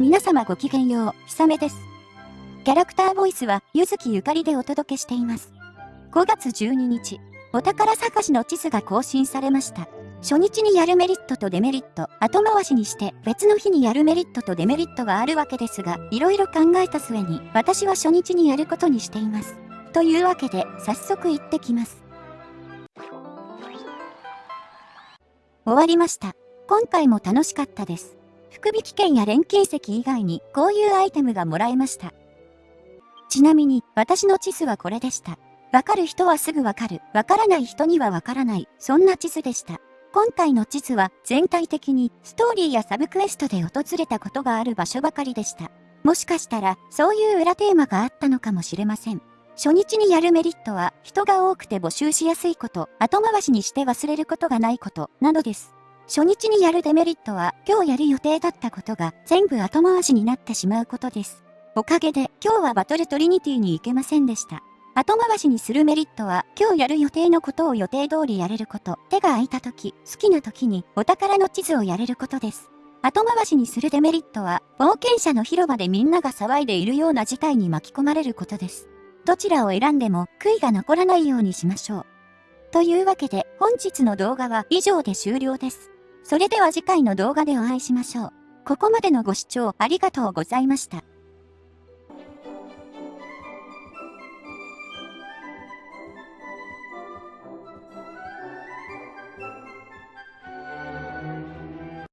皆様ごきげんよう、ひさめです。キャラクターボイスは、ゆずきゆかりでお届けしています。5月12日、お宝探しの地図が更新されました。初日にやるメリットとデメリット、後回しにして別の日にやるメリットとデメリットがあるわけですが、いろいろ考えた末に、私は初日にやることにしています。というわけで、早速行ってきます。終わりました。今回も楽しかったです。福引券や錬金石以外にこういうアイテムがもらえました。ちなみに私の地図はこれでした。わかる人はすぐわかる。わからない人にはわからない。そんな地図でした。今回の地図は全体的にストーリーやサブクエストで訪れたことがある場所ばかりでした。もしかしたらそういう裏テーマがあったのかもしれません。初日にやるメリットは人が多くて募集しやすいこと、後回しにして忘れることがないこと、などです。初日にやるデメリットは今日やる予定だったことが全部後回しになってしまうことです。おかげで今日はバトルトリニティに行けませんでした。後回しにするメリットは今日やる予定のことを予定通りやれること。手が空いた時、好きな時にお宝の地図をやれることです。後回しにするデメリットは冒険者の広場でみんなが騒いでいるような事態に巻き込まれることです。どちらを選んでも悔いが残らないようにしましょう。というわけで本日の動画は以上で終了です。それでは次回の動画でお会いしましょう。ここまでのご視聴ありがとうございました。